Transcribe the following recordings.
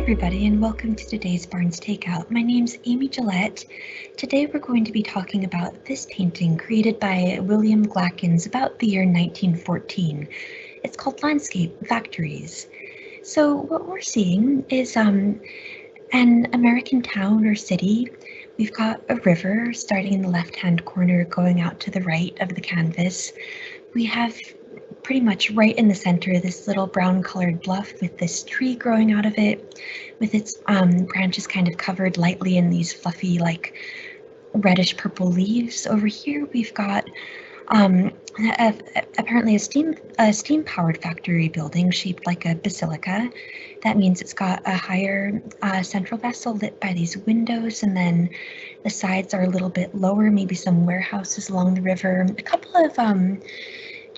everybody and welcome to today's Barnes Takeout. My name's Amy Gillette. Today we're going to be talking about this painting created by William Glackens about the year 1914. It's called Landscape Factories. So what we're seeing is um, an American town or city. We've got a river starting in the left-hand corner going out to the right of the canvas. We have pretty much right in the center, of this little brown colored bluff with this tree growing out of it, with its um, branches kind of covered lightly in these fluffy, like reddish purple leaves. Over here, we've got um, a, a, apparently a steam a steam powered factory building shaped like a basilica. That means it's got a higher uh, central vessel lit by these windows, and then the sides are a little bit lower, maybe some warehouses along the river. A couple of um,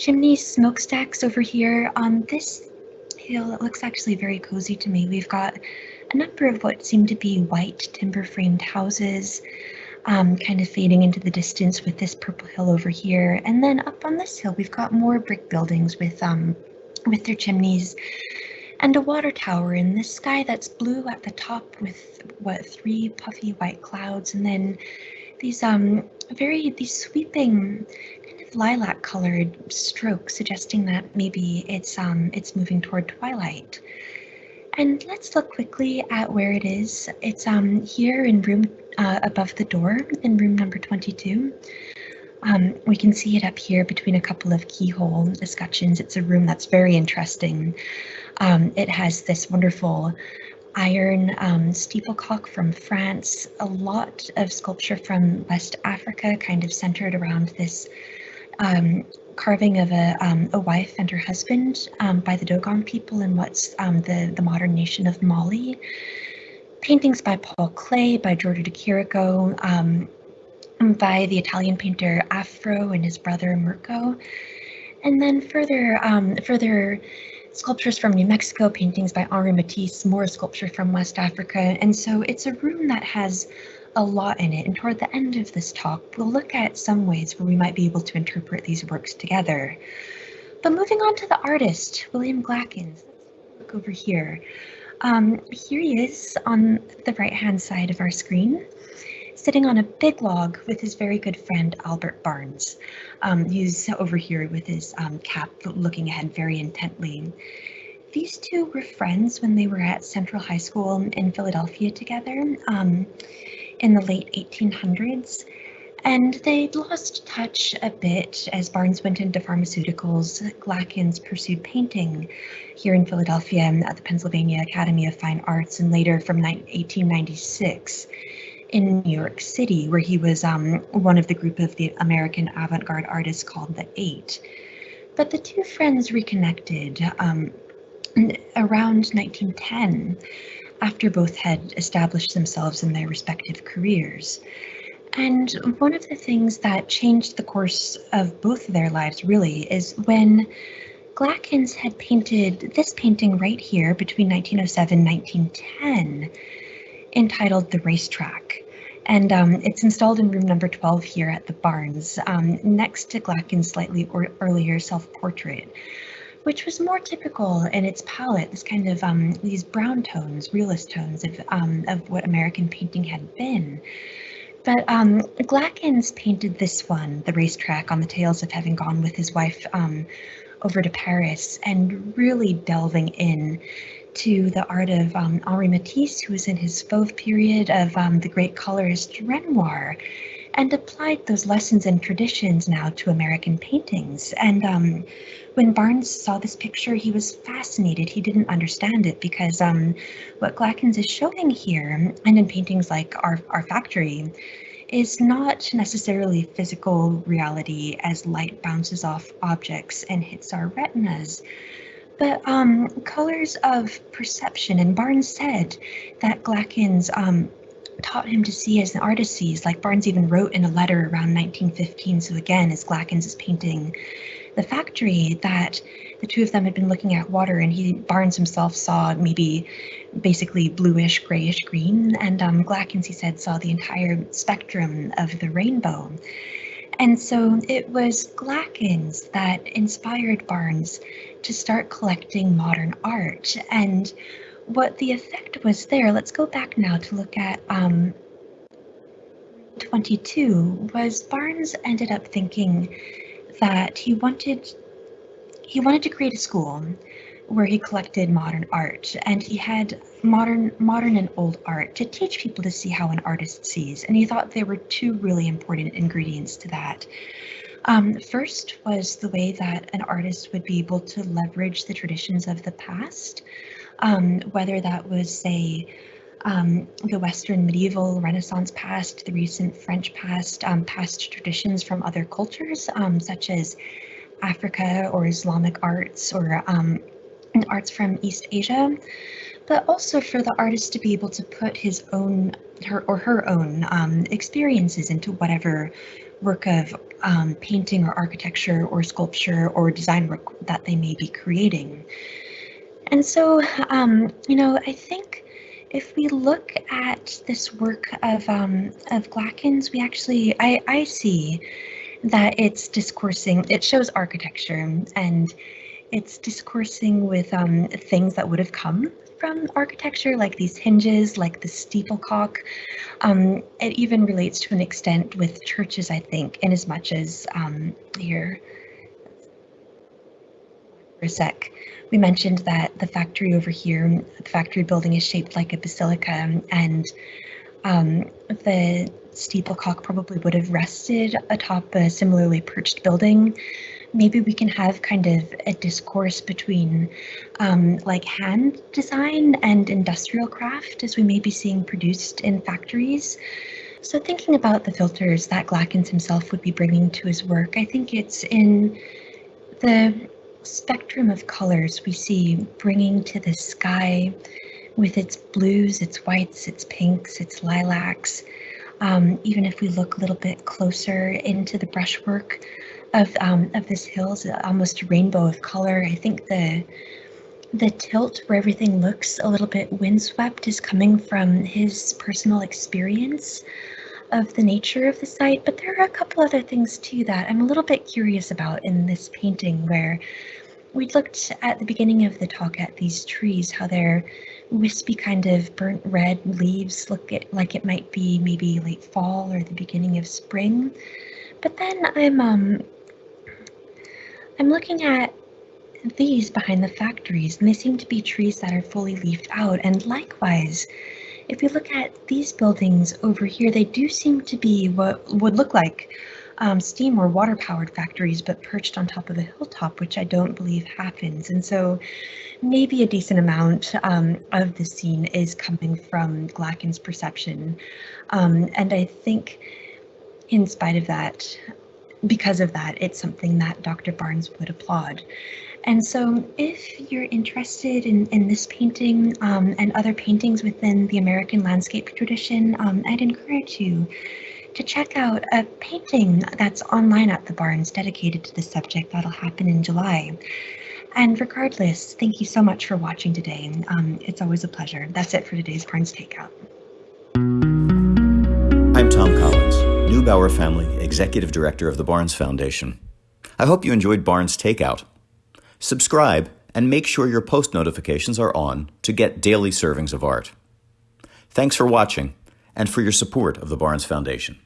chimney smokestacks over here. On this hill, it looks actually very cozy to me. We've got a number of what seem to be white timber framed houses um, kind of fading into the distance with this purple hill over here. And then up on this hill, we've got more brick buildings with um, with their chimneys and a water tower in the sky that's blue at the top with what three puffy white clouds and then these um very these sweeping lilac colored stroke suggesting that maybe it's um it's moving toward twilight. And let's look quickly at where it is. It's um here in room uh, above the door in room number 22. Um, we can see it up here between a couple of keyhole escutcheons. It's a room that's very interesting. Um, it has this wonderful iron um, steeplecock from France, a lot of sculpture from West Africa, kind of centered around this um, carving of a, um, a wife and her husband um, by the Dogon people in what's um, the, the modern nation of Mali. Paintings by Paul Klee, by Giorgio de Chirico, um, by the Italian painter Afro and his brother Mirko. And then further, um, further sculptures from New Mexico, paintings by Henri Matisse, more sculpture from West Africa. And so it's a room that has a lot in it, and toward the end of this talk, we'll look at some ways where we might be able to interpret these works together. But moving on to the artist, William Glackens. Look over here. Um, here he is on the right-hand side of our screen, sitting on a big log with his very good friend Albert Barnes. Um, he's over here with his um, cap looking ahead very intently. These two were friends when they were at Central High School in Philadelphia together. Um, in the late 1800s. And they'd lost touch a bit as Barnes went into pharmaceuticals. Glackens pursued painting here in Philadelphia at the Pennsylvania Academy of Fine Arts and later from 1896 in New York City, where he was um, one of the group of the American avant-garde artists called the Eight. But the two friends reconnected um, around 1910 after both had established themselves in their respective careers. And one of the things that changed the course of both of their lives really is when Glackens had painted this painting right here between 1907 and 1910 entitled The Racetrack. And um, it's installed in room number 12 here at the Barnes, um, next to Glackens' slightly earlier self-portrait which was more typical in its palette, this kind of um, these brown tones, realist tones of, um, of what American painting had been. But um, Glackens painted this one, the racetrack, on the tails of having gone with his wife um, over to Paris and really delving in to the art of um, Henri Matisse, who was in his Fauve period of um, the great colorist Renoir and applied those lessons and traditions now to American paintings. And um, when Barnes saw this picture, he was fascinated. He didn't understand it because um, what Glackens is showing here, and in paintings like our, our factory, is not necessarily physical reality as light bounces off objects and hits our retinas, but um, colors of perception. And Barnes said that Glackens um, taught him to see as an artist sees, like Barnes even wrote in a letter around 1915. So again, as Glackens is painting the factory, that the two of them had been looking at water and he Barnes himself saw maybe basically bluish, grayish green. And um, Glackens, he said, saw the entire spectrum of the rainbow. And so it was Glackens that inspired Barnes to start collecting modern art. And what the effect was there, let's go back now to look at um, 22, was Barnes ended up thinking that he wanted he wanted to create a school where he collected modern art and he had modern modern and old art to teach people to see how an artist sees and he thought there were two really important ingredients to that. Um, first was the way that an artist would be able to leverage the traditions of the past um, whether that was say um, the Western medieval Renaissance past, the recent French past, um, past traditions from other cultures, um, such as Africa or Islamic arts or um, arts from East Asia, but also for the artist to be able to put his own her or her own um, experiences into whatever work of um, painting or architecture or sculpture or design work that they may be creating. And so, um, you know, I think if we look at this work of um, of Glackens, we actually I, I see that it's discoursing, it shows architecture and it's discoursing with um, things that would have come from architecture, like these hinges, like the steeplecock. Um, it even relates to an extent with churches, I think, in as much as um, here, for a sec, we mentioned that the factory over here, the factory building is shaped like a basilica and um, the steeplecock probably would have rested atop a similarly perched building. Maybe we can have kind of a discourse between um, like hand design and industrial craft as we may be seeing produced in factories. So thinking about the filters that Glackens himself would be bringing to his work, I think it's in the spectrum of colors we see bringing to the sky with its blues, its whites, its pinks, its lilacs, um, even if we look a little bit closer into the brushwork of um, of this hills, almost a rainbow of color. I think the the tilt where everything looks a little bit windswept is coming from his personal experience of the nature of the site, but there are a couple other things too that I'm a little bit curious about in this painting where we looked at the beginning of the talk at these trees, how they're wispy kind of burnt red leaves look it, like it might be maybe late fall or the beginning of spring. But then I'm um I'm looking at these behind the factories and they seem to be trees that are fully leafed out and likewise if you look at these buildings over here they do seem to be what would look like um, steam or water powered factories, but perched on top of a hilltop, which I don't believe happens. And so maybe a decent amount um, of the scene is coming from Glackens' perception. Um, and I think in spite of that, because of that, it's something that Dr. Barnes would applaud. And so if you're interested in, in this painting um, and other paintings within the American landscape tradition, um, I'd encourage you to check out a painting that's online at the Barnes dedicated to the subject that'll happen in July. And regardless, thank you so much for watching today. Um, it's always a pleasure. That's it for today's Barnes Takeout. I'm Thom Collins, Neubauer Family Executive Director of the Barnes Foundation. I hope you enjoyed Barnes Takeout. Subscribe and make sure your post notifications are on to get daily servings of art. Thanks for watching and for your support of the Barnes Foundation.